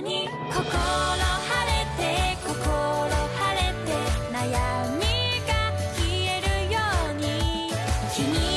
に心晴れて心晴れて悩みが消えるように